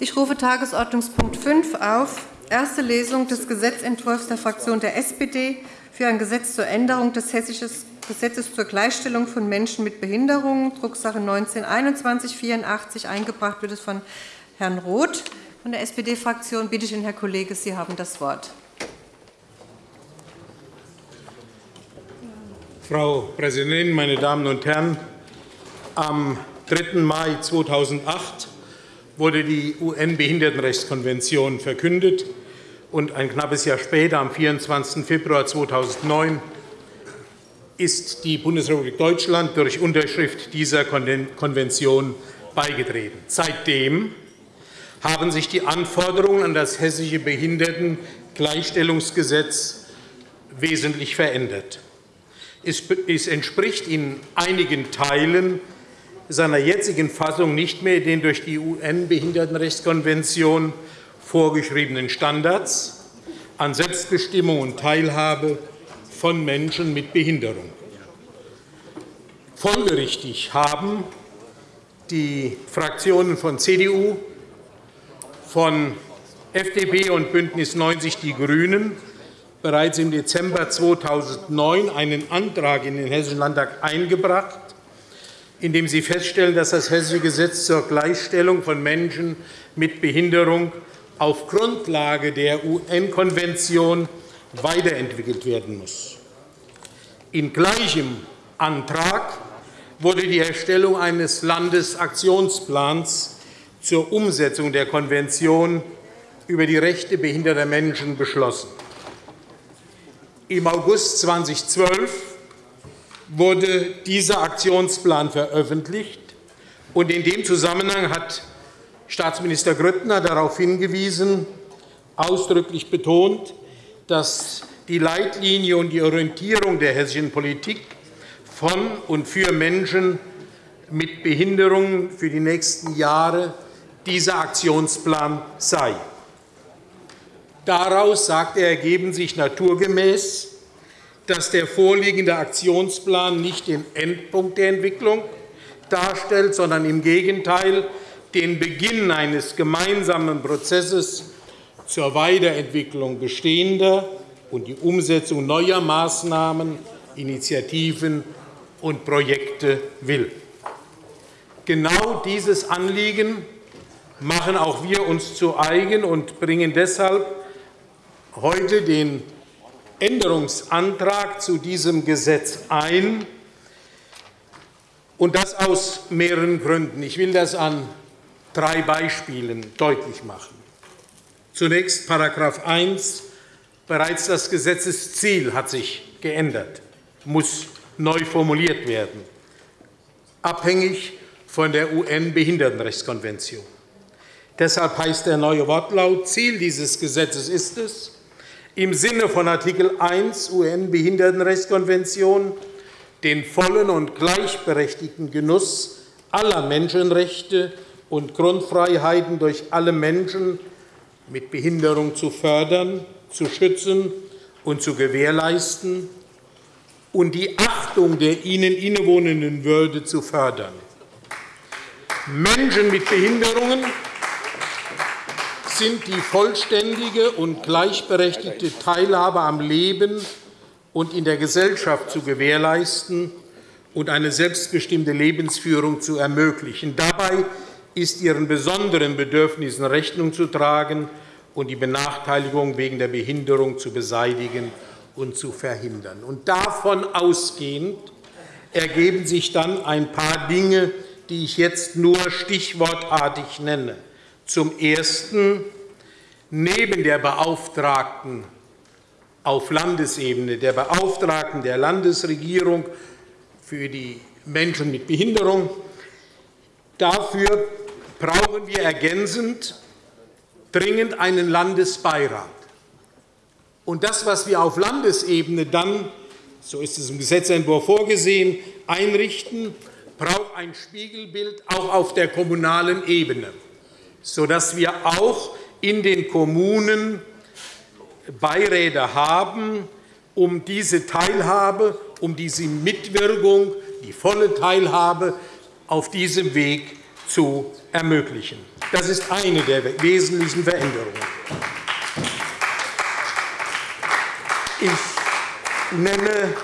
Ich rufe Tagesordnungspunkt 5 auf. Erste Lesung des Gesetzentwurfs der Fraktion der SPD für ein Gesetz zur Änderung des Hessischen Gesetzes zur Gleichstellung von Menschen mit Behinderungen, Drucksache 19-2184. Eingebracht wird es von Herrn Roth von der SPD-Fraktion. Bitte schön, Herr Kollege, Sie haben das Wort. Frau Präsidentin, meine Damen und Herren! Am 3. Mai 2008 wurde die UN-Behindertenrechtskonvention verkündet, und ein knappes Jahr später, am 24. Februar 2009, ist die Bundesrepublik Deutschland durch Unterschrift dieser Konvention beigetreten. Seitdem haben sich die Anforderungen an das Hessische Behindertengleichstellungsgesetz wesentlich verändert. Es entspricht in einigen Teilen seiner jetzigen Fassung nicht mehr den durch die UN-Behindertenrechtskonvention vorgeschriebenen Standards an Selbstbestimmung und Teilhabe von Menschen mit Behinderung. Folgerichtig haben die Fraktionen von CDU, von FDP und BÜNDNIS 90 die GRÜNEN bereits im Dezember 2009 einen Antrag in den Hessischen Landtag eingebracht, in dem sie feststellen, dass das Hessische Gesetz zur Gleichstellung von Menschen mit Behinderung auf Grundlage der UN-Konvention weiterentwickelt werden muss. In gleichem Antrag wurde die Erstellung eines Landesaktionsplans zur Umsetzung der Konvention über die Rechte behinderter Menschen beschlossen. Im August 2012 wurde dieser Aktionsplan veröffentlicht. Und in dem Zusammenhang hat Staatsminister Grüttner darauf hingewiesen, ausdrücklich betont, dass die Leitlinie und die Orientierung der hessischen Politik von und für Menschen mit Behinderungen für die nächsten Jahre dieser Aktionsplan sei. Daraus, sagt er, ergeben sich naturgemäß, dass der vorliegende Aktionsplan nicht den Endpunkt der Entwicklung darstellt, sondern im Gegenteil den Beginn eines gemeinsamen Prozesses zur Weiterentwicklung bestehender und die Umsetzung neuer Maßnahmen, Initiativen und Projekte will. Genau dieses Anliegen machen auch wir uns zu eigen und bringen deshalb heute den Änderungsantrag zu diesem Gesetz ein, und das aus mehreren Gründen. Ich will das an drei Beispielen deutlich machen. Zunächst § 1. Bereits das Gesetzesziel hat sich geändert, muss neu formuliert werden, abhängig von der UN-Behindertenrechtskonvention. Deshalb heißt der neue Wortlaut, Ziel dieses Gesetzes ist es, im Sinne von Artikel 1 UN-Behindertenrechtskonvention den vollen und gleichberechtigten Genuss aller Menschenrechte und Grundfreiheiten durch alle Menschen mit Behinderung zu fördern, zu schützen und zu gewährleisten und die Achtung der ihnen innewohnenden Würde zu fördern. Menschen mit Behinderungen sind die vollständige und gleichberechtigte Teilhabe am Leben und in der Gesellschaft zu gewährleisten und eine selbstbestimmte Lebensführung zu ermöglichen. Dabei ist ihren besonderen Bedürfnissen Rechnung zu tragen und die Benachteiligung wegen der Behinderung zu beseitigen und zu verhindern. Und davon ausgehend ergeben sich dann ein paar Dinge, die ich jetzt nur stichwortartig nenne. Zum Ersten, neben der Beauftragten auf Landesebene, der Beauftragten der Landesregierung für die Menschen mit Behinderung, dafür brauchen wir ergänzend dringend einen Landesbeirat. Und das, was wir auf Landesebene dann, so ist es im Gesetzentwurf vorgesehen, einrichten, braucht ein Spiegelbild auch auf der kommunalen Ebene sodass wir auch in den Kommunen Beiräte haben, um diese Teilhabe, um diese Mitwirkung, die volle Teilhabe auf diesem Weg zu ermöglichen. Das ist eine der wesentlichen Veränderungen. Ich nenne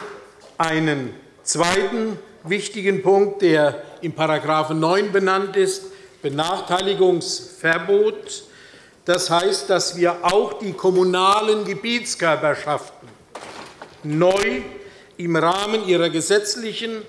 einen zweiten wichtigen Punkt, der in § 9 benannt ist, Benachteiligungsverbot. Das heißt, dass wir auch die kommunalen Gebietskörperschaften neu im Rahmen ihrer gesetzlichen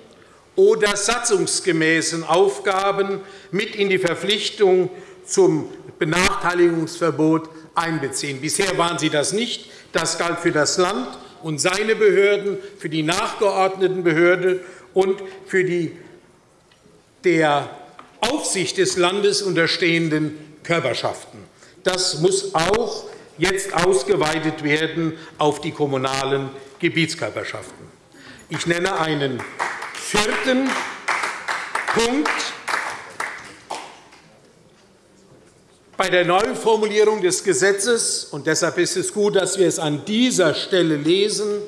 oder satzungsgemäßen Aufgaben mit in die Verpflichtung zum Benachteiligungsverbot einbeziehen. Bisher waren sie das nicht. Das galt für das Land und seine Behörden, für die nachgeordneten Behörden und für die der Aufsicht des Landes unterstehenden Körperschaften. Das muss auch jetzt ausgeweitet werden auf die kommunalen Gebietskörperschaften. Ich nenne einen vierten Punkt. Bei der Neuformulierung des Gesetzes, und deshalb ist es gut, dass wir es an dieser Stelle lesen,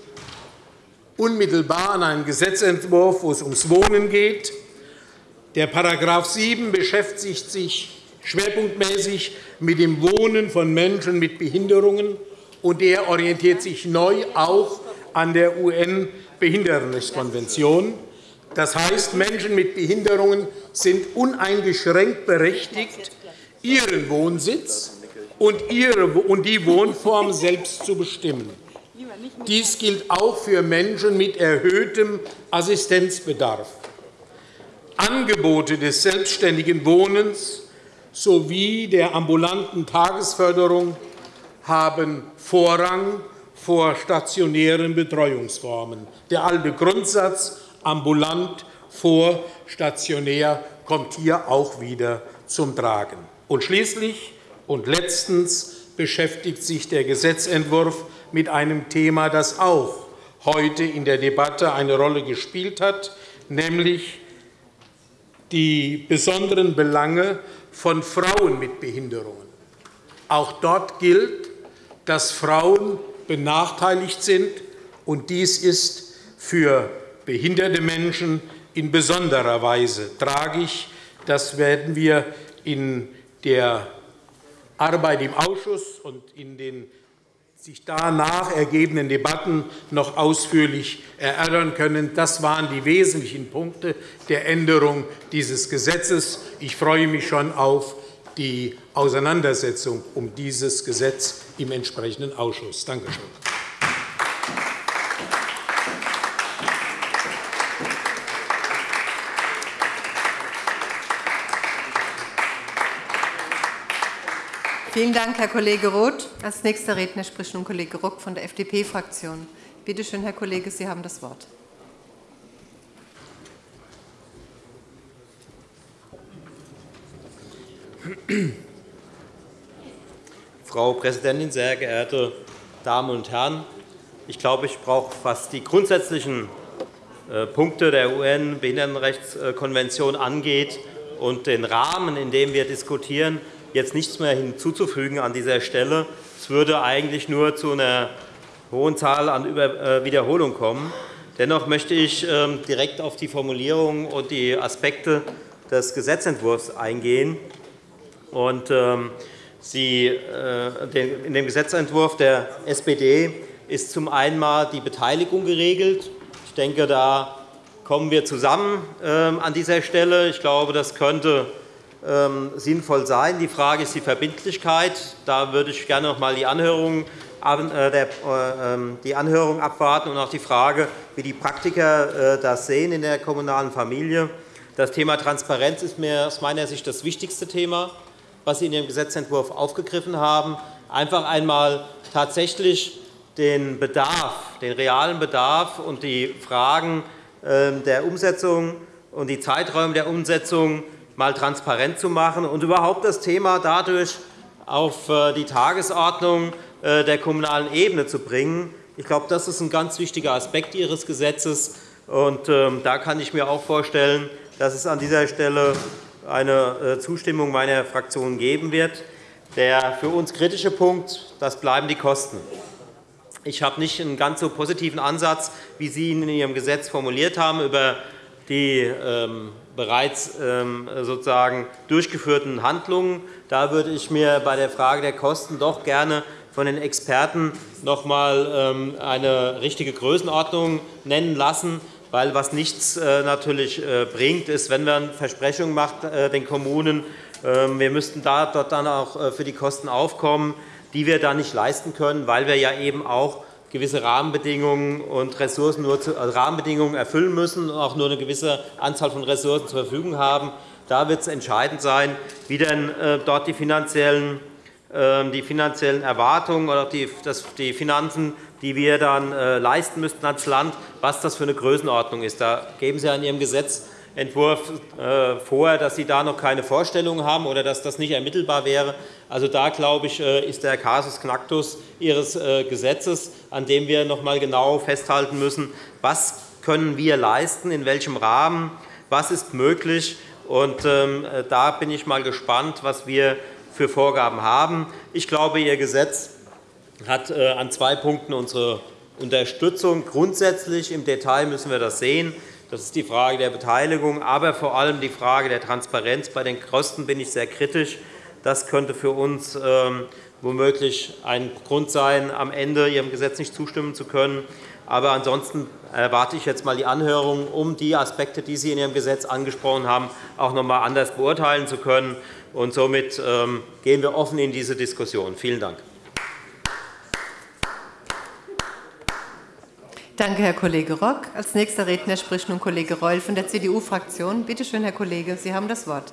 unmittelbar an einen Gesetzentwurf, wo es ums Wohnen geht. Der § 7 beschäftigt sich schwerpunktmäßig mit dem Wohnen von Menschen mit Behinderungen, und er orientiert sich neu auch an der UN-Behindertenrechtskonvention. Das heißt, Menschen mit Behinderungen sind uneingeschränkt berechtigt, ihren Wohnsitz und die Wohnform selbst zu bestimmen. Dies gilt auch für Menschen mit erhöhtem Assistenzbedarf. Angebote des selbstständigen Wohnens sowie der ambulanten Tagesförderung haben Vorrang vor stationären Betreuungsformen. Der alte Grundsatz ambulant vor stationär kommt hier auch wieder zum Tragen. Und schließlich und letztens beschäftigt sich der Gesetzentwurf mit einem Thema, das auch heute in der Debatte eine Rolle gespielt hat, nämlich die besonderen Belange von Frauen mit Behinderungen. Auch dort gilt, dass Frauen benachteiligt sind, und dies ist für behinderte Menschen in besonderer Weise tragisch. Das werden wir in der Arbeit im Ausschuss und in den sich danach ergebenden Debatten noch ausführlich erörtern können. Das waren die wesentlichen Punkte der Änderung dieses Gesetzes. Ich freue mich schon auf die Auseinandersetzung um dieses Gesetz im entsprechenden Ausschuss. Danke schön. Vielen Dank, Herr Kollege Roth. Als nächster Redner spricht nun Kollege Ruck von der FDP-Fraktion. Bitte schön, Herr Kollege, Sie haben das Wort. Frau Präsidentin, sehr geehrte Damen und Herren! Ich glaube, ich brauche fast die grundsätzlichen äh, Punkte der UN-Behindertenrechtskonvention angeht und den Rahmen, in dem wir diskutieren, jetzt nichts mehr hinzuzufügen an dieser Stelle. Es würde eigentlich nur zu einer hohen Zahl an äh, Wiederholungen kommen. Dennoch möchte ich ähm, direkt auf die Formulierung und die Aspekte des Gesetzentwurfs eingehen. Ähm, äh, in dem Gesetzentwurf der SPD ist zum einen die Beteiligung geregelt. Ich denke, da kommen wir zusammen ähm, an dieser Stelle. Ich glaube, das könnte sinnvoll sein. Die Frage ist die Verbindlichkeit. Da würde ich gerne noch einmal die Anhörung, äh, äh, ähm, die Anhörung abwarten und auch die Frage, wie die Praktiker äh, das sehen in der kommunalen Familie. Das Thema Transparenz ist mir aus meiner Sicht das wichtigste Thema, was Sie in Ihrem Gesetzentwurf aufgegriffen haben. Einfach einmal tatsächlich den Bedarf, den realen Bedarf und die Fragen ähm, der Umsetzung und die Zeiträume der Umsetzung mal transparent zu machen und überhaupt das Thema dadurch auf äh, die Tagesordnung äh, der kommunalen Ebene zu bringen. Ich glaube, das ist ein ganz wichtiger Aspekt Ihres Gesetzes. Und ähm, da kann ich mir auch vorstellen, dass es an dieser Stelle eine äh, Zustimmung meiner Fraktion geben wird. Der für uns kritische Punkt das bleiben die Kosten. Ich habe nicht einen ganz so positiven Ansatz, wie Sie ihn in Ihrem Gesetz formuliert haben, über die ähm, bereits ähm, sozusagen durchgeführten Handlungen. Da würde ich mir bei der Frage der Kosten doch gerne von den Experten noch einmal ähm, eine richtige Größenordnung nennen lassen. Weil was nichts äh, natürlich äh, bringt, ist, wenn man Versprechungen macht den Kommunen, ähm, wir müssten da, dort dann auch für die Kosten aufkommen, die wir da nicht leisten können, weil wir ja eben auch gewisse Rahmenbedingungen und Ressourcen nur zu, also Rahmenbedingungen erfüllen müssen und auch nur eine gewisse Anzahl von Ressourcen zur Verfügung haben. Da wird es entscheidend sein, wie denn äh, dort die finanziellen, ähm, die finanziellen Erwartungen oder die, die Finanzen, die wir dann äh, leisten müssten als Land, was das für eine Größenordnung ist. Da geben Sie in Ihrem Gesetz Entwurf äh, vor, dass Sie da noch keine Vorstellung haben oder dass das nicht ermittelbar wäre. Also da, glaube ich, äh, ist der Casus Knactus Ihres äh, Gesetzes, an dem wir noch einmal genau festhalten müssen, was können wir leisten, in welchem Rahmen, was ist möglich. Und ähm, da bin ich mal gespannt, was wir für Vorgaben haben. Ich glaube, Ihr Gesetz hat an zwei Punkten unsere Unterstützung. Grundsätzlich im Detail müssen wir das sehen. Das ist die Frage der Beteiligung, aber vor allem die Frage der Transparenz. Bei den Kosten bin ich sehr kritisch. Das könnte für uns ähm, womöglich ein Grund sein, am Ende Ihrem Gesetz nicht zustimmen zu können. Aber ansonsten erwarte ich jetzt einmal die Anhörung, um die Aspekte, die Sie in Ihrem Gesetz angesprochen haben, auch noch einmal anders beurteilen zu können. Und somit ähm, gehen wir offen in diese Diskussion. Vielen Dank. Danke, Herr Kollege Rock. Als nächster Redner spricht nun Kollege Reul von der CDU-Fraktion. Bitte schön, Herr Kollege, Sie haben das Wort.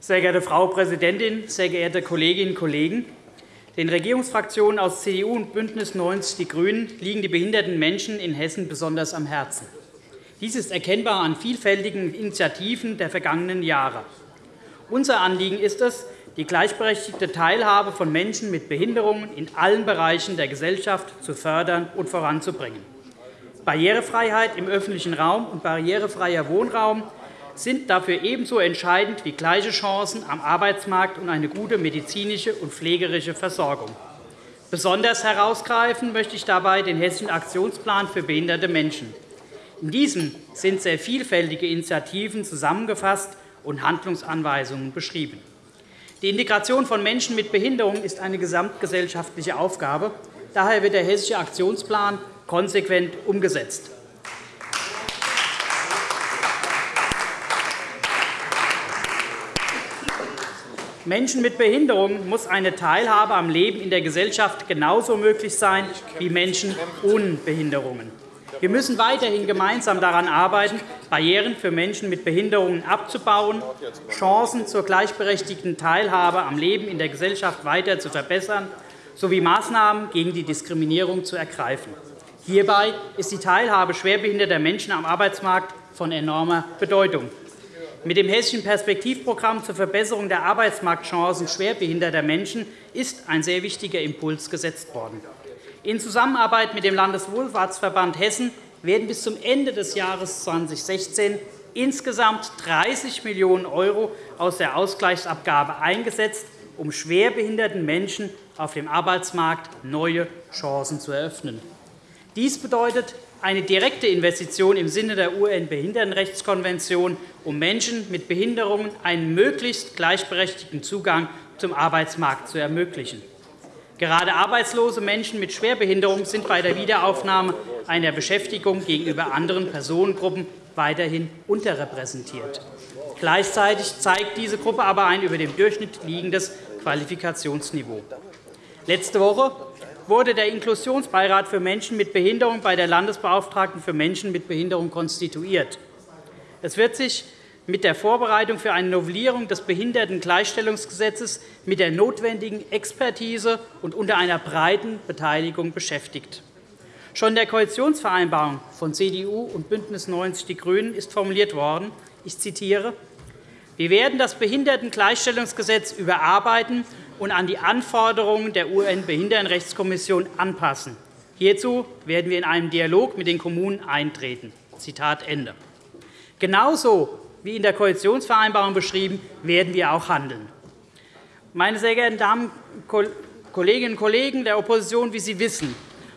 Sehr geehrte Frau Präsidentin, sehr geehrte Kolleginnen und Kollegen! Den Regierungsfraktionen aus CDU und BÜNDNIS 90 die GRÜNEN liegen die behinderten Menschen in Hessen besonders am Herzen. Dies ist erkennbar an vielfältigen Initiativen der vergangenen Jahre. Unser Anliegen ist es, die gleichberechtigte Teilhabe von Menschen mit Behinderungen in allen Bereichen der Gesellschaft zu fördern und voranzubringen. Barrierefreiheit im öffentlichen Raum und barrierefreier Wohnraum sind dafür ebenso entscheidend wie gleiche Chancen am Arbeitsmarkt und eine gute medizinische und pflegerische Versorgung. Besonders herausgreifen möchte ich dabei den Hessischen Aktionsplan für behinderte Menschen. In diesem sind sehr vielfältige Initiativen zusammengefasst und Handlungsanweisungen beschrieben. Die Integration von Menschen mit Behinderung ist eine gesamtgesellschaftliche Aufgabe. Daher wird der Hessische Aktionsplan konsequent umgesetzt. Menschen mit Behinderung muss eine Teilhabe am Leben in der Gesellschaft genauso möglich sein wie Menschen ohne Behinderungen. Wir müssen weiterhin gemeinsam daran arbeiten, Barrieren für Menschen mit Behinderungen abzubauen, Chancen zur gleichberechtigten Teilhabe am Leben in der Gesellschaft weiter zu verbessern sowie Maßnahmen gegen die Diskriminierung zu ergreifen. Hierbei ist die Teilhabe schwerbehinderter Menschen am Arbeitsmarkt von enormer Bedeutung. Mit dem Hessischen Perspektivprogramm zur Verbesserung der Arbeitsmarktchancen schwerbehinderter Menschen ist ein sehr wichtiger Impuls gesetzt worden. In Zusammenarbeit mit dem Landeswohlfahrtsverband Hessen werden bis zum Ende des Jahres 2016 insgesamt 30 Millionen € aus der Ausgleichsabgabe eingesetzt, um schwerbehinderten Menschen auf dem Arbeitsmarkt neue Chancen zu eröffnen. Dies bedeutet eine direkte Investition im Sinne der UN-Behindertenrechtskonvention, um Menschen mit Behinderungen einen möglichst gleichberechtigten Zugang zum Arbeitsmarkt zu ermöglichen. Gerade arbeitslose Menschen mit Schwerbehinderung sind bei der Wiederaufnahme einer Beschäftigung gegenüber anderen Personengruppen weiterhin unterrepräsentiert. Gleichzeitig zeigt diese Gruppe aber ein über dem Durchschnitt liegendes Qualifikationsniveau. Letzte Woche wurde der Inklusionsbeirat für Menschen mit Behinderung bei der Landesbeauftragten für Menschen mit Behinderung konstituiert. Es wird sich mit der Vorbereitung für eine Novellierung des Behindertengleichstellungsgesetzes mit der notwendigen Expertise und unter einer breiten Beteiligung beschäftigt. Schon in der Koalitionsvereinbarung von CDU und BÜNDNIS 90 die GRÜNEN ist formuliert worden, ich zitiere, wir werden das Behindertengleichstellungsgesetz überarbeiten und an die Anforderungen der UN-Behindertenrechtskommission anpassen. Hierzu werden wir in einem Dialog mit den Kommunen eintreten. Zitat Ende. Genauso wie in der Koalitionsvereinbarung beschrieben, werden wir auch handeln. Meine sehr geehrten Damen, Kolleginnen und Kollegen der Opposition, wie Sie wissen,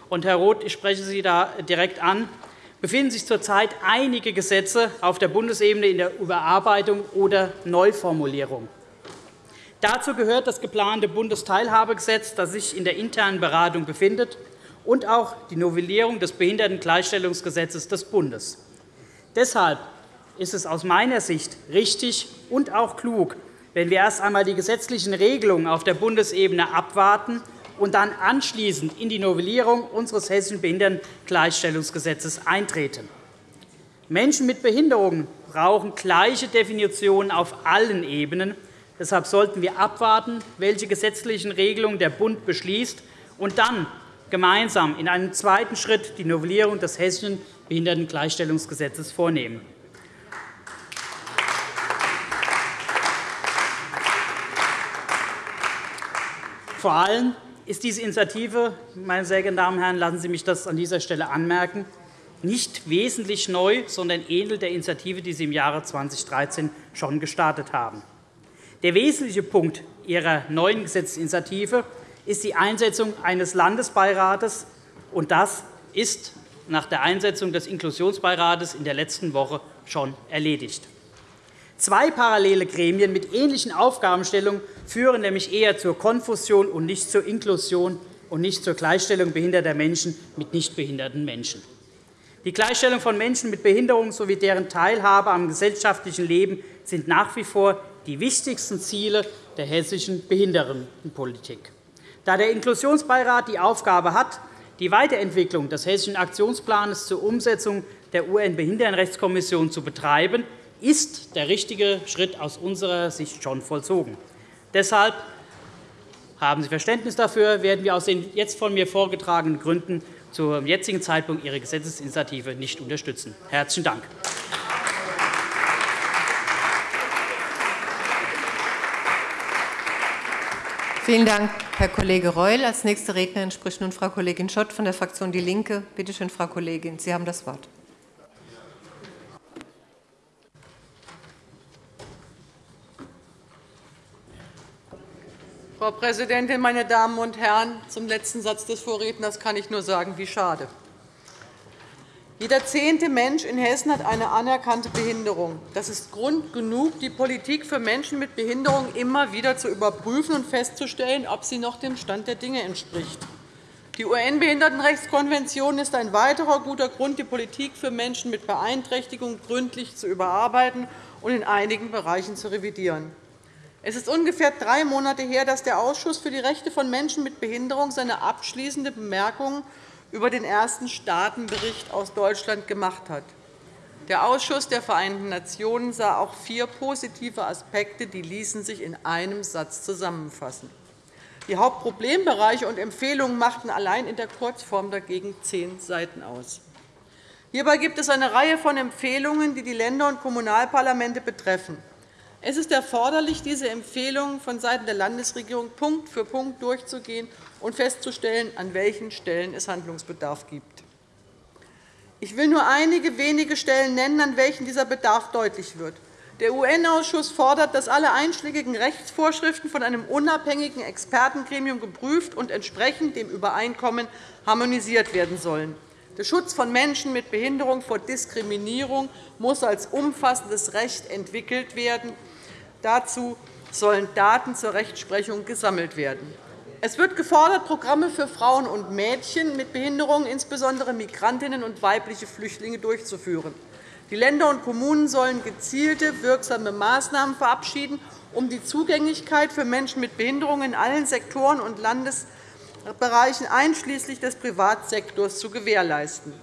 und Herr Roth, ich spreche Sie da direkt an, befinden sich zurzeit einige Gesetze auf der Bundesebene in der Überarbeitung oder Neuformulierung. Dazu gehört das geplante Bundesteilhabegesetz, das sich in der internen Beratung befindet, und auch die Novellierung des Behindertengleichstellungsgesetzes des Bundes. Deshalb ist es aus meiner Sicht richtig und auch klug, wenn wir erst einmal die gesetzlichen Regelungen auf der Bundesebene abwarten und dann anschließend in die Novellierung unseres Hessischen Behindertengleichstellungsgesetzes eintreten. Menschen mit Behinderungen brauchen gleiche Definitionen auf allen Ebenen. Deshalb sollten wir abwarten, welche gesetzlichen Regelungen der Bund beschließt, und dann gemeinsam in einem zweiten Schritt die Novellierung des Hessischen Behindertengleichstellungsgesetzes vornehmen. Vor allem ist diese Initiative, meine sehr geehrten Damen und Herren, lassen Sie mich das an dieser Stelle anmerken, nicht wesentlich neu, sondern ähnelt der Initiative, die Sie im Jahre 2013 schon gestartet haben. Der wesentliche Punkt Ihrer neuen Gesetzesinitiative ist die Einsetzung eines Landesbeirates, und das ist nach der Einsetzung des Inklusionsbeirates in der letzten Woche schon erledigt. Zwei parallele Gremien mit ähnlichen Aufgabenstellungen führen nämlich eher zur Konfusion und nicht zur Inklusion und nicht zur Gleichstellung behinderter Menschen mit nichtbehinderten Menschen. Die Gleichstellung von Menschen mit Behinderung sowie deren Teilhabe am gesellschaftlichen Leben sind nach wie vor die wichtigsten Ziele der hessischen Behindertenpolitik. Da der Inklusionsbeirat die Aufgabe hat, die Weiterentwicklung des Hessischen Aktionsplans zur Umsetzung der UN-Behindertenrechtskonvention zu betreiben, ist der richtige Schritt aus unserer Sicht schon vollzogen. Deshalb haben Sie Verständnis dafür, werden wir aus den jetzt von mir vorgetragenen Gründen zum jetzigen Zeitpunkt Ihre Gesetzesinitiative nicht unterstützen. – Herzlichen Dank. Vielen Dank, Herr Kollege Reul. Als nächste Rednerin spricht nun Frau Kollegin Schott von der Fraktion DIE LINKE. Bitte schön, Frau Kollegin, Sie haben das Wort. Frau Präsidentin, meine Damen und Herren! Zum letzten Satz des Vorredners kann ich nur sagen, wie schade. Jeder zehnte Mensch in Hessen hat eine anerkannte Behinderung. Das ist Grund genug, die Politik für Menschen mit Behinderung immer wieder zu überprüfen und festzustellen, ob sie noch dem Stand der Dinge entspricht. Die UN-Behindertenrechtskonvention ist ein weiterer guter Grund, die Politik für Menschen mit Beeinträchtigung gründlich zu überarbeiten und in einigen Bereichen zu revidieren. Es ist ungefähr drei Monate her, dass der Ausschuss für die Rechte von Menschen mit Behinderung seine abschließende Bemerkungen über den ersten Staatenbericht aus Deutschland gemacht hat. Der Ausschuss der Vereinten Nationen sah auch vier positive Aspekte, die ließen sich in einem Satz zusammenfassen. Die Hauptproblembereiche und Empfehlungen machten allein in der Kurzform dagegen zehn Seiten aus. Hierbei gibt es eine Reihe von Empfehlungen, die die Länder und Kommunalparlamente betreffen. Es ist erforderlich, diese Empfehlungen vonseiten der Landesregierung Punkt für Punkt durchzugehen und festzustellen, an welchen Stellen es Handlungsbedarf gibt. Ich will nur einige wenige Stellen nennen, an welchen dieser Bedarf deutlich wird. Der UN-Ausschuss fordert, dass alle einschlägigen Rechtsvorschriften von einem unabhängigen Expertengremium geprüft und entsprechend dem Übereinkommen harmonisiert werden sollen. Der Schutz von Menschen mit Behinderung vor Diskriminierung muss als umfassendes Recht entwickelt werden. Dazu sollen Daten zur Rechtsprechung gesammelt werden. Es wird gefordert, Programme für Frauen und Mädchen mit Behinderungen, insbesondere Migrantinnen und weibliche Flüchtlinge, durchzuführen. Die Länder und Kommunen sollen gezielte, wirksame Maßnahmen verabschieden, um die Zugänglichkeit für Menschen mit Behinderungen in allen Sektoren und Landesbereichen einschließlich des Privatsektors zu gewährleisten.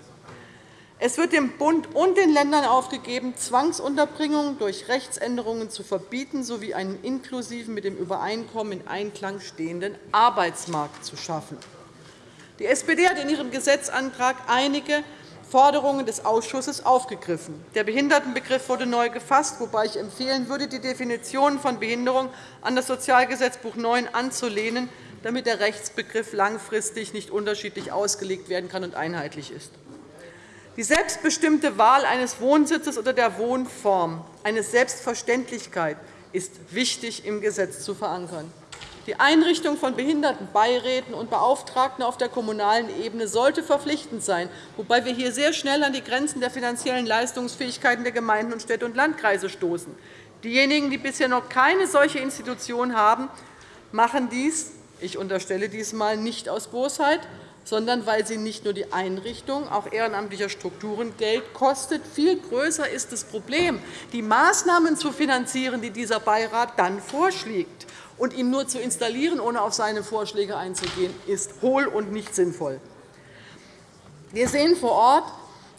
Es wird dem Bund und den Ländern aufgegeben, Zwangsunterbringungen durch Rechtsänderungen zu verbieten sowie einen inklusiven, mit dem Übereinkommen in Einklang stehenden Arbeitsmarkt zu schaffen. Die SPD hat in ihrem Gesetzantrag einige Forderungen des Ausschusses aufgegriffen. Der Behindertenbegriff wurde neu gefasst, wobei ich empfehlen würde, die Definition von Behinderung an das Sozialgesetzbuch 9 anzulehnen, damit der Rechtsbegriff langfristig nicht unterschiedlich ausgelegt werden kann und einheitlich ist. Die selbstbestimmte Wahl eines Wohnsitzes oder der Wohnform, eine Selbstverständlichkeit, ist wichtig im Gesetz zu verankern. Die Einrichtung von Behindertenbeiräten und Beauftragten auf der kommunalen Ebene sollte verpflichtend sein, wobei wir hier sehr schnell an die Grenzen der finanziellen Leistungsfähigkeiten der Gemeinden und Städte und Landkreise stoßen. Diejenigen, die bisher noch keine solche Institution haben, machen dies, ich unterstelle dies einmal, nicht aus Bosheit, sondern weil sie nicht nur die Einrichtung auch ehrenamtlicher Strukturen Geld kostet. Viel größer ist das Problem, die Maßnahmen zu finanzieren, die dieser Beirat dann vorschlägt und ihn nur zu installieren, ohne auf seine Vorschläge einzugehen, ist hohl und nicht sinnvoll. Wir sehen vor Ort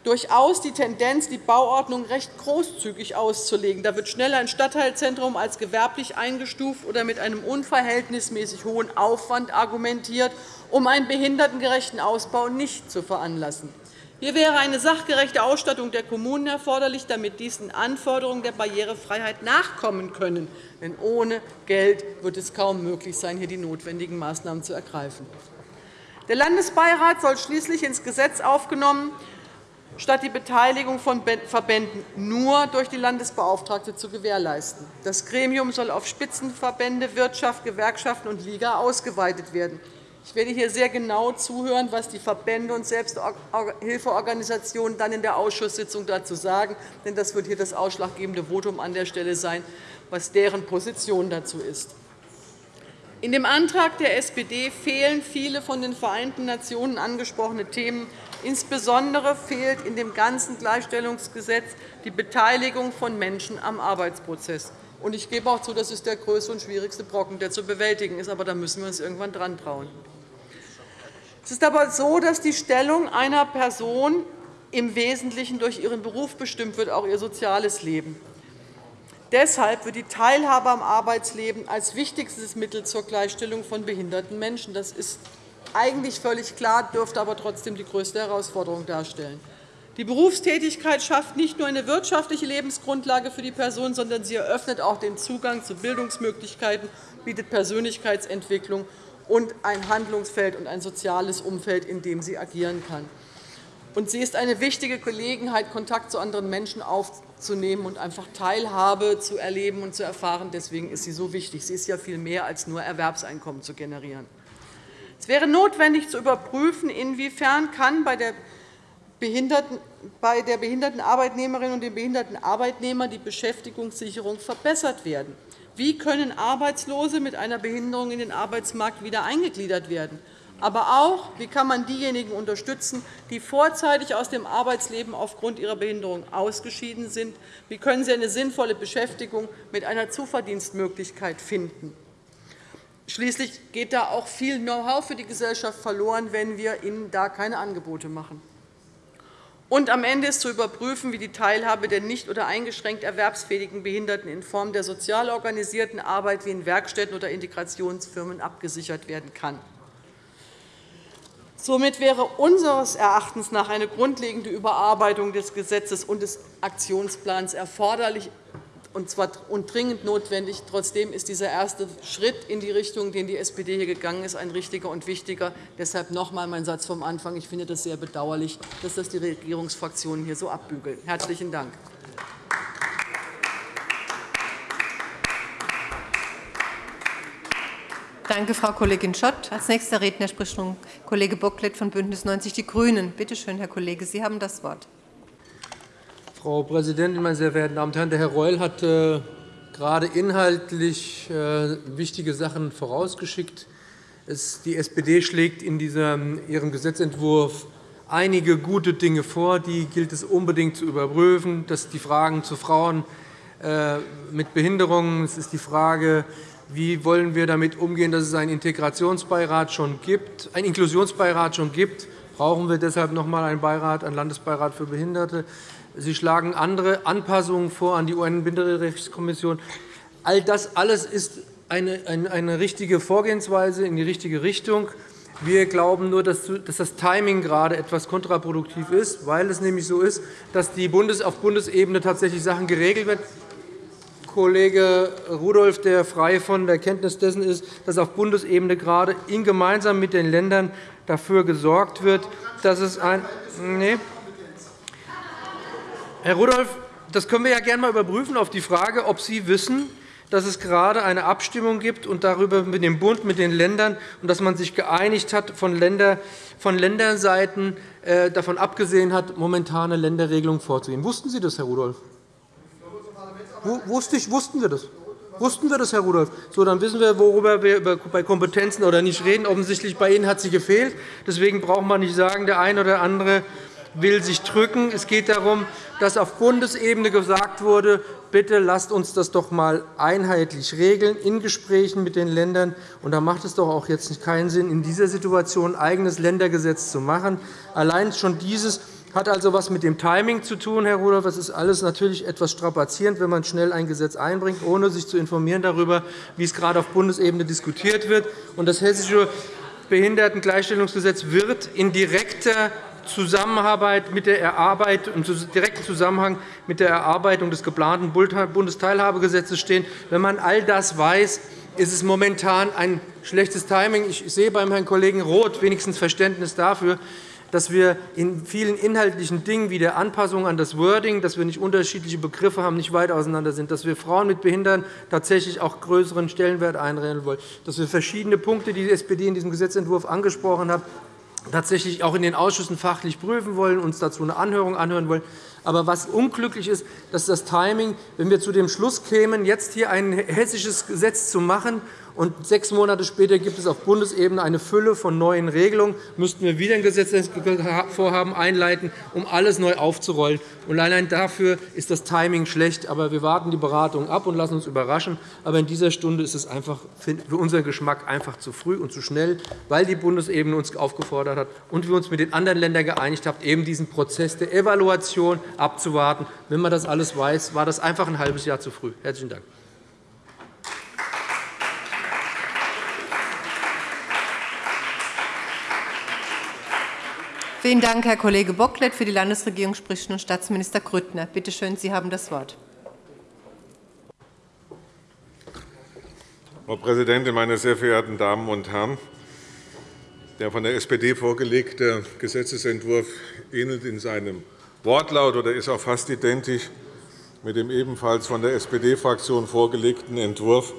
durchaus die Tendenz, die Bauordnung recht großzügig auszulegen. Da wird schnell ein Stadtteilzentrum als gewerblich eingestuft oder mit einem unverhältnismäßig hohen Aufwand argumentiert, um einen behindertengerechten Ausbau nicht zu veranlassen. Hier wäre eine sachgerechte Ausstattung der Kommunen erforderlich, damit diesen Anforderungen der Barrierefreiheit nachkommen können. Denn ohne Geld wird es kaum möglich sein, hier die notwendigen Maßnahmen zu ergreifen. Der Landesbeirat soll schließlich ins Gesetz aufgenommen, statt die Beteiligung von Verbänden nur durch die Landesbeauftragte zu gewährleisten. Das Gremium soll auf Spitzenverbände, Wirtschaft, Gewerkschaften und Liga ausgeweitet werden. Ich werde hier sehr genau zuhören, was die Verbände und Selbsthilfeorganisationen dann in der Ausschusssitzung dazu sagen. Denn das wird hier das ausschlaggebende Votum an der Stelle sein, was deren Position dazu ist. In dem Antrag der SPD fehlen viele von den Vereinten Nationen angesprochene Themen. Insbesondere fehlt in dem ganzen Gleichstellungsgesetz die Beteiligung von Menschen am Arbeitsprozess. Ich gebe auch zu, das ist der größte und schwierigste Brocken, der zu bewältigen ist. Aber da müssen wir uns irgendwann dran trauen. Es ist aber so, dass die Stellung einer Person im Wesentlichen durch ihren Beruf bestimmt wird, auch ihr soziales Leben. Deshalb wird die Teilhabe am Arbeitsleben als wichtigstes Mittel zur Gleichstellung von behinderten Menschen. Das ist eigentlich völlig klar, dürfte aber trotzdem die größte Herausforderung darstellen. Die Berufstätigkeit schafft nicht nur eine wirtschaftliche Lebensgrundlage für die Person, sondern sie eröffnet auch den Zugang zu Bildungsmöglichkeiten, bietet Persönlichkeitsentwicklung und ein Handlungsfeld und ein soziales Umfeld, in dem sie agieren kann. Und sie ist eine wichtige Gelegenheit, Kontakt zu anderen Menschen aufzunehmen und einfach Teilhabe zu erleben und zu erfahren. Deswegen ist sie so wichtig. Sie ist ja viel mehr als nur Erwerbseinkommen zu generieren. Es wäre notwendig zu überprüfen, inwiefern kann bei der bei der behinderten Arbeitnehmerin und dem behinderten Arbeitnehmer die Beschäftigungssicherung verbessert werden. Wie können Arbeitslose mit einer Behinderung in den Arbeitsmarkt wieder eingegliedert werden? Aber auch, wie kann man diejenigen unterstützen, die vorzeitig aus dem Arbeitsleben aufgrund ihrer Behinderung ausgeschieden sind? Wie können sie eine sinnvolle Beschäftigung mit einer Zuverdienstmöglichkeit finden? Schließlich geht da auch viel Know-how für die Gesellschaft verloren, wenn wir ihnen da keine Angebote machen. Und am Ende ist zu überprüfen, wie die Teilhabe der nicht oder eingeschränkt erwerbsfähigen Behinderten in Form der sozial organisierten Arbeit wie in Werkstätten oder Integrationsfirmen abgesichert werden kann. Somit wäre unseres Erachtens nach eine grundlegende Überarbeitung des Gesetzes und des Aktionsplans erforderlich und zwar und dringend notwendig. Trotzdem ist dieser erste Schritt in die Richtung, den die SPD hier gegangen ist, ein richtiger und wichtiger. Deshalb noch einmal mein Satz vom Anfang. Ich finde das sehr bedauerlich, dass das die Regierungsfraktionen hier so abbügeln. Herzlichen Dank. Danke, Frau Kollegin Schott. Als nächster Redner spricht nun Kollege Bocklet von BÜNDNIS 90 die GRÜNEN. Bitte schön, Herr Kollege, Sie haben das Wort. Frau Präsidentin, meine sehr verehrten Damen und Herren! Der Herr Reul hat äh, gerade inhaltlich äh, wichtige Sachen vorausgeschickt. Die SPD schlägt in ihrem Gesetzentwurf einige gute Dinge vor. Die gilt es unbedingt zu überprüfen. Das sind die Fragen zu Frauen äh, mit Behinderungen. Es ist die Frage, wie wollen wir damit umgehen, dass es einen Integrationsbeirat schon gibt, einen Inklusionsbeirat schon gibt. Brauchen wir deshalb noch einmal einen Beirat, einen Landesbeirat für Behinderte? Sie schlagen andere Anpassungen vor an die UN-Minderrechtskommission. All das alles ist eine, eine, eine richtige Vorgehensweise in die richtige Richtung. Wir glauben nur, dass das Timing gerade etwas kontraproduktiv ist, weil es nämlich so ist, dass die Bundes auf Bundesebene tatsächlich Sachen geregelt werden. Kollege Rudolph, der frei von der Kenntnis dessen ist, dass auf Bundesebene gerade in gemeinsam mit den Ländern dafür gesorgt wird, dass es ein nee, Herr Rudolph, das können wir ja gerne einmal überprüfen auf die Frage, ob Sie wissen, dass es gerade eine Abstimmung gibt und darüber mit dem Bund, mit den Ländern und dass man sich geeinigt hat, von, Länder, von Länderseiten äh, davon abgesehen hat, momentane Länderregelungen vorzugehen. Wussten Sie das, Herr Rudolph? Wussten wir das? Wussten wir das, Herr Rudolph? So, dann wissen wir, worüber wir bei Kompetenzen oder nicht reden. Offensichtlich bei Ihnen hat sie gefehlt. Deswegen braucht man nicht sagen, der eine oder andere will sich drücken. Es geht darum, dass auf Bundesebene gesagt wurde, bitte lasst uns das doch einmal einheitlich regeln in Gesprächen mit den Ländern. Und da macht es doch auch jetzt keinen Sinn, in dieser Situation ein eigenes Ländergesetz zu machen. Allein schon dieses hat also etwas mit dem Timing zu tun, Herr Rudolph. Das ist alles natürlich etwas strapazierend, wenn man schnell ein Gesetz einbringt, ohne sich zu informieren darüber, wie es gerade auf Bundesebene diskutiert wird. Das Hessische Behindertengleichstellungsgesetz wird in direkter Zusammenarbeit mit der Erarbeitung, im direkten Zusammenhang mit der Erarbeitung des geplanten Bundesteilhabegesetzes stehen. Wenn man all das weiß, ist es momentan ein schlechtes Timing. Ich sehe beim Herrn Kollegen Roth wenigstens Verständnis dafür, dass wir in vielen inhaltlichen Dingen wie der Anpassung an das Wording, dass wir nicht unterschiedliche Begriffe haben, nicht weit auseinander sind, dass wir Frauen mit Behindern tatsächlich auch größeren Stellenwert einräumen wollen, dass wir verschiedene Punkte, die die SPD in diesem Gesetzentwurf angesprochen hat, tatsächlich auch in den Ausschüssen fachlich prüfen wollen, uns dazu eine Anhörung anhören wollen. Aber was unglücklich ist, dass das Timing, wenn wir zu dem Schluss kämen, jetzt hier ein hessisches Gesetz zu machen und sechs Monate später gibt es auf Bundesebene eine Fülle von neuen Regelungen. Müssten wir wieder ein Gesetzesvorhaben einleiten, um alles neu aufzurollen. Und allein dafür ist das Timing schlecht. Aber wir warten die Beratungen ab und lassen uns überraschen. Aber in dieser Stunde ist es einfach für unseren Geschmack einfach zu früh und zu schnell, weil die Bundesebene uns aufgefordert hat und wir uns mit den anderen Ländern geeinigt haben, eben diesen Prozess der Evaluation abzuwarten. Wenn man das alles weiß, war das einfach ein halbes Jahr zu früh. Herzlichen Dank. Vielen Dank, Herr Kollege Bocklet. Für die Landesregierung spricht nun Staatsminister Grüttner. Bitte schön, Sie haben das Wort. Frau Präsidentin, meine sehr verehrten Damen und Herren! Der von der SPD vorgelegte Gesetzentwurf ähnelt in seinem Wortlaut oder ist auch fast identisch mit dem ebenfalls von der SPD-Fraktion vorgelegten Entwurf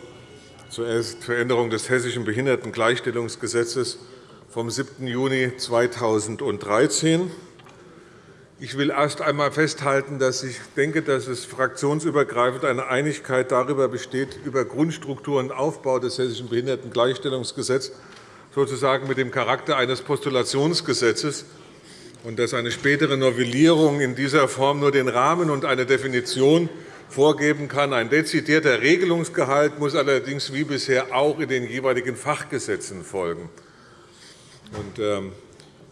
zur Veränderung des Hessischen Behindertengleichstellungsgesetzes vom 7. Juni 2013. Ich will erst einmal festhalten, dass ich denke, dass es fraktionsübergreifend eine Einigkeit darüber besteht, über Grundstruktur und Aufbau des Hessischen Behindertengleichstellungsgesetzes sozusagen mit dem Charakter eines Postulationsgesetzes und dass eine spätere Novellierung in dieser Form nur den Rahmen und eine Definition vorgeben kann. Ein dezidierter Regelungsgehalt muss allerdings wie bisher auch in den jeweiligen Fachgesetzen folgen. Und, ähm,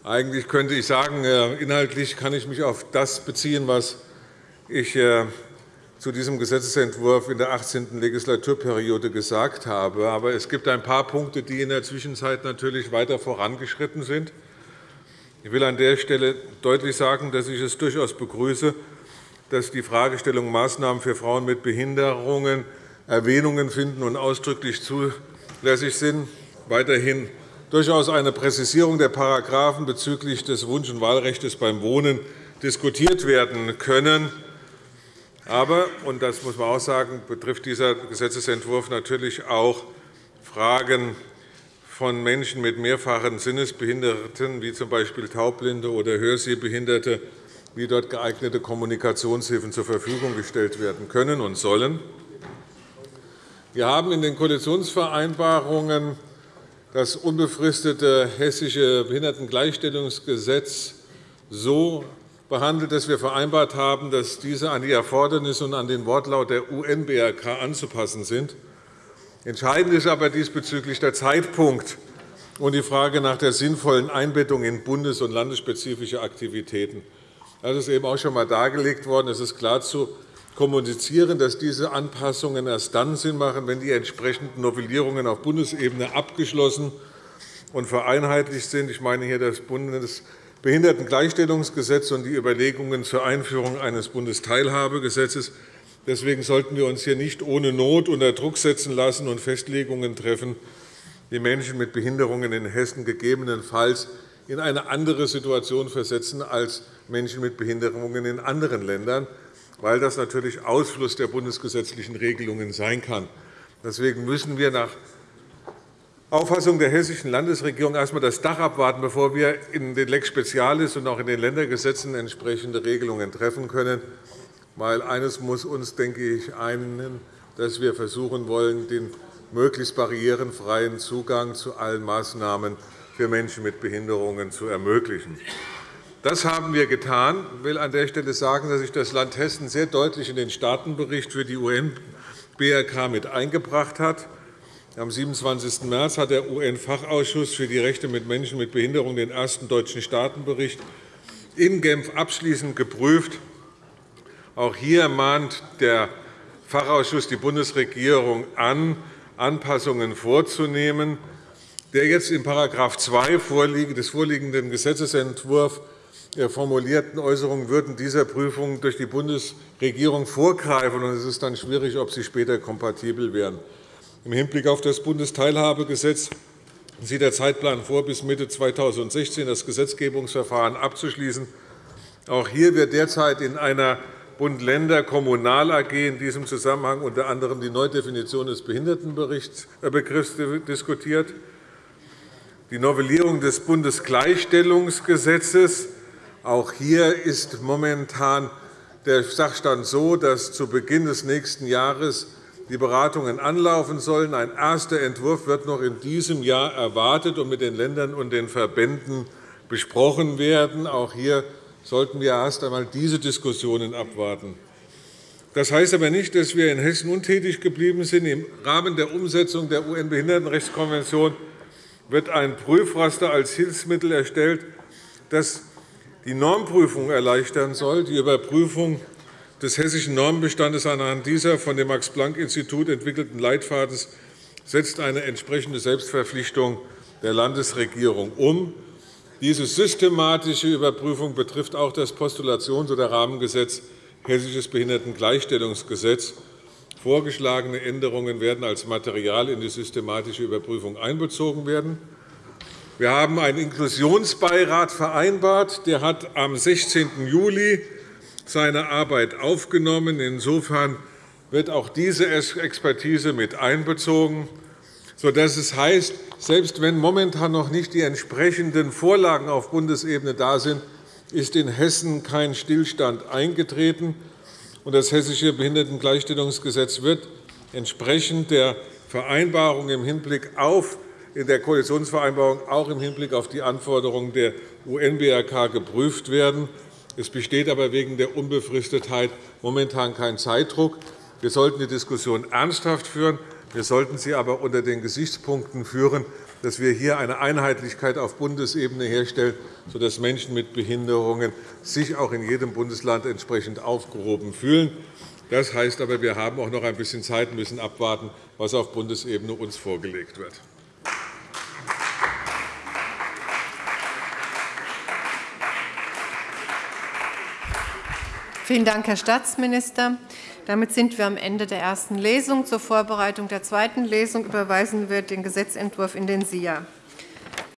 eigentlich könnte ich sagen, äh, inhaltlich kann ich mich auf das beziehen, was ich äh, zu diesem Gesetzentwurf in der 18. Legislaturperiode gesagt habe. Aber es gibt ein paar Punkte, die in der Zwischenzeit natürlich weiter vorangeschritten sind. Ich will an der Stelle deutlich sagen, dass ich es durchaus begrüße, dass die Fragestellung Maßnahmen für Frauen mit Behinderungen Erwähnungen finden und ausdrücklich zulässig sind. Weiterhin durchaus eine Präzisierung der Paragraphen bezüglich des Wunsch- und Wahlrechts beim Wohnen diskutiert werden können. Aber, und das muss man auch sagen, betrifft dieser Gesetzentwurf natürlich auch Fragen von Menschen mit mehrfachen Sinnesbehinderten, wie z. B. Taubblinde oder Hörsehbehinderte, wie dort geeignete Kommunikationshilfen zur Verfügung gestellt werden können und sollen. Wir haben in den Koalitionsvereinbarungen das unbefristete Hessische Behindertengleichstellungsgesetz so behandelt, dass wir vereinbart haben, dass diese an die Erfordernisse und an den Wortlaut der UN-BRK anzupassen sind. Entscheidend ist aber diesbezüglich der Zeitpunkt und die Frage nach der sinnvollen Einbettung in bundes- und landesspezifische Aktivitäten. Das ist eben auch schon einmal dargelegt worden. Es ist klar zu kommunizieren, dass diese Anpassungen erst dann Sinn machen, wenn die entsprechenden Novellierungen auf Bundesebene abgeschlossen und vereinheitlicht sind. Ich meine hier das Bundesbehindertengleichstellungsgesetz und die Überlegungen zur Einführung eines Bundesteilhabegesetzes. Deswegen sollten wir uns hier nicht ohne Not unter Druck setzen lassen und Festlegungen treffen, die Menschen mit Behinderungen in Hessen gegebenenfalls in eine andere Situation versetzen als Menschen mit Behinderungen in anderen Ländern weil das natürlich Ausfluss der bundesgesetzlichen Regelungen sein kann. Deswegen müssen wir nach Auffassung der Hessischen Landesregierung erst einmal das Dach abwarten, bevor wir in den Lex Specialis und auch in den Ländergesetzen entsprechende Regelungen treffen können. Weil eines muss uns, denke ich, einen, dass wir versuchen wollen, den möglichst barrierenfreien Zugang zu allen Maßnahmen für Menschen mit Behinderungen zu ermöglichen. Das haben wir getan. Ich will an der Stelle sagen, dass sich das Land Hessen sehr deutlich in den Staatenbericht für die UN-BRK mit eingebracht hat. Am 27. März hat der UN-Fachausschuss für die Rechte mit Menschen mit Behinderung den ersten deutschen Staatenbericht in Genf abschließend geprüft. Auch hier mahnt der Fachausschuss die Bundesregierung an, Anpassungen vorzunehmen der jetzt in § 2 des vorliegenden Gesetzentwurfs formulierten Äußerungen würden dieser Prüfung durch die Bundesregierung vorgreifen. und Es ist dann schwierig, ob sie später kompatibel wären. Im Hinblick auf das Bundesteilhabegesetz sieht der Zeitplan vor, bis Mitte 2016 das Gesetzgebungsverfahren abzuschließen. Auch hier wird derzeit in einer Bund-Länder-Kommunal-AG in diesem Zusammenhang unter anderem die Neudefinition des Behindertenbegriffs äh, diskutiert die Novellierung des Bundesgleichstellungsgesetzes. Auch hier ist momentan der Sachstand so, dass zu Beginn des nächsten Jahres die Beratungen anlaufen sollen. Ein erster Entwurf wird noch in diesem Jahr erwartet und mit den Ländern und den Verbänden besprochen werden. Auch hier sollten wir erst einmal diese Diskussionen abwarten. Das heißt aber nicht, dass wir in Hessen untätig geblieben sind. Im Rahmen der Umsetzung der UN-Behindertenrechtskonvention wird ein Prüfraster als Hilfsmittel erstellt, das die Normprüfung erleichtern soll. Die Überprüfung des hessischen Normenbestandes anhand dieser von dem Max-Planck-Institut entwickelten Leitfadens setzt eine entsprechende Selbstverpflichtung der Landesregierung um. Diese systematische Überprüfung betrifft auch das Postulations- oder Rahmengesetz Hessisches Behindertengleichstellungsgesetz. Vorgeschlagene Änderungen werden als Material in die systematische Überprüfung einbezogen werden. Wir haben einen Inklusionsbeirat vereinbart. Der hat am 16. Juli seine Arbeit aufgenommen. Insofern wird auch diese Expertise mit einbezogen, sodass es heißt, selbst wenn momentan noch nicht die entsprechenden Vorlagen auf Bundesebene da sind, ist in Hessen kein Stillstand eingetreten das Hessische Behindertengleichstellungsgesetz wird entsprechend der Vereinbarung im Hinblick auf in der Koalitionsvereinbarung auch im Hinblick auf die Anforderungen der UN-BRK geprüft werden. Es besteht aber wegen der Unbefristetheit momentan kein Zeitdruck. Wir sollten die Diskussion ernsthaft führen. Wir sollten sie aber unter den Gesichtspunkten führen, dass wir hier eine Einheitlichkeit auf Bundesebene herstellen, sodass Menschen mit Behinderungen sich auch in jedem Bundesland entsprechend aufgehoben fühlen. Das heißt aber, wir haben auch noch ein bisschen Zeit und müssen abwarten, was auf Bundesebene uns vorgelegt wird. Vielen Dank, Herr Staatsminister. Damit sind wir am Ende der ersten Lesung. Zur Vorbereitung der zweiten Lesung überweisen wir den Gesetzentwurf in den SIA.